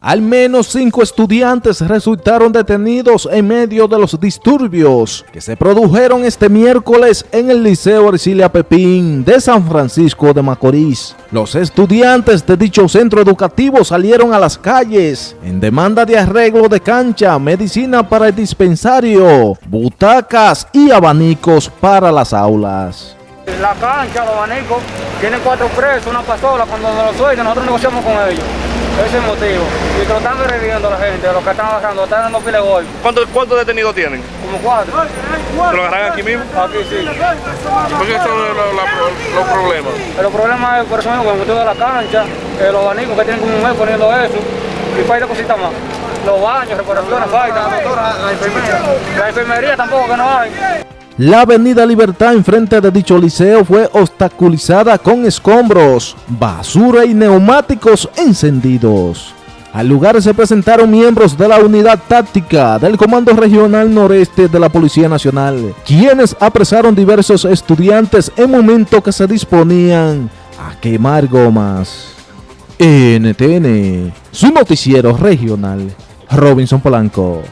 Al menos cinco estudiantes resultaron detenidos en medio de los disturbios que se produjeron este miércoles en el Liceo Ercilia Pepín de San Francisco de Macorís. Los estudiantes de dicho centro educativo salieron a las calles en demanda de arreglo de cancha, medicina para el dispensario, butacas y abanicos para las aulas. La cancha, los abanicos, tienen cuatro presos, una pasola, cuando nos lo nosotros negociamos con ellos. Ese es el motivo. Y que lo están a la gente, los que están agarrando, están dando pile gol. ¿Cuántos, ¿Cuántos detenidos tienen? Como cuatro. ¿Lo agarran aquí mismo? Aquí sí. ¿Cuáles son los, los- los problemas? Pero el problema es por eso mismo, motivo de la cancha, eh, los abanicos que tienen como un mes poniendo eso, y falta cositas más. Los baños, reparaciones, faltan. La enfermería. La enfermería tampoco que no hay. La avenida Libertad enfrente de dicho liceo fue obstaculizada con escombros, basura y neumáticos encendidos. Al lugar se presentaron miembros de la unidad táctica del Comando Regional Noreste de la Policía Nacional, quienes apresaron diversos estudiantes en momento que se disponían a quemar gomas. NTN, su noticiero regional, Robinson Polanco.